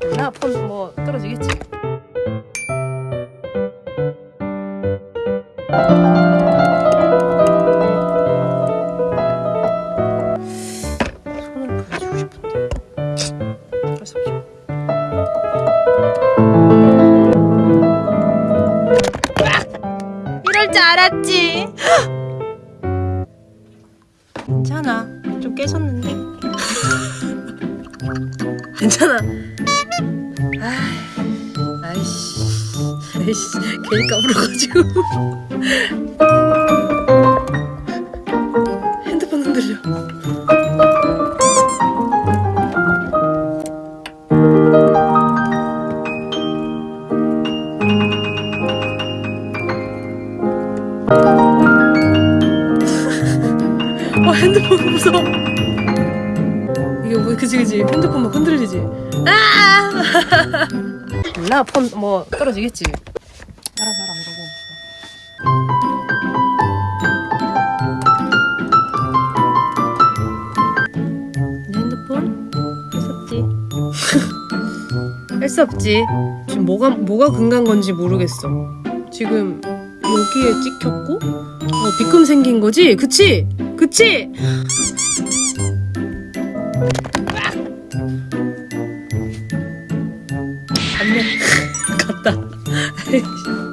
몰라 폰뭐 떨어지겠지? 손으로 보여주고 싶은데. 어쩔 수 없죠 이럴 줄 알았지. 괜찮아. 좀 깨졌는데 괜찮아. 아, 아이씨 아이씨 괜히 까불어가지고. 핸드폰 흔들려. 와 핸드폰 무서워 그지 그지. 핸드폰 막 흔들리지. 아! 몰라 폰뭐 떨어지겠지. 알아서 알아 이러고. 내 핸드폰? 할 수 없지. 할 수 없지. 지금 뭐가 뭐가 금간 건지 모르겠어. 지금 여기에 찍혔고? 어, 비금 생긴 거지? 그치? 그치 갔네 갔다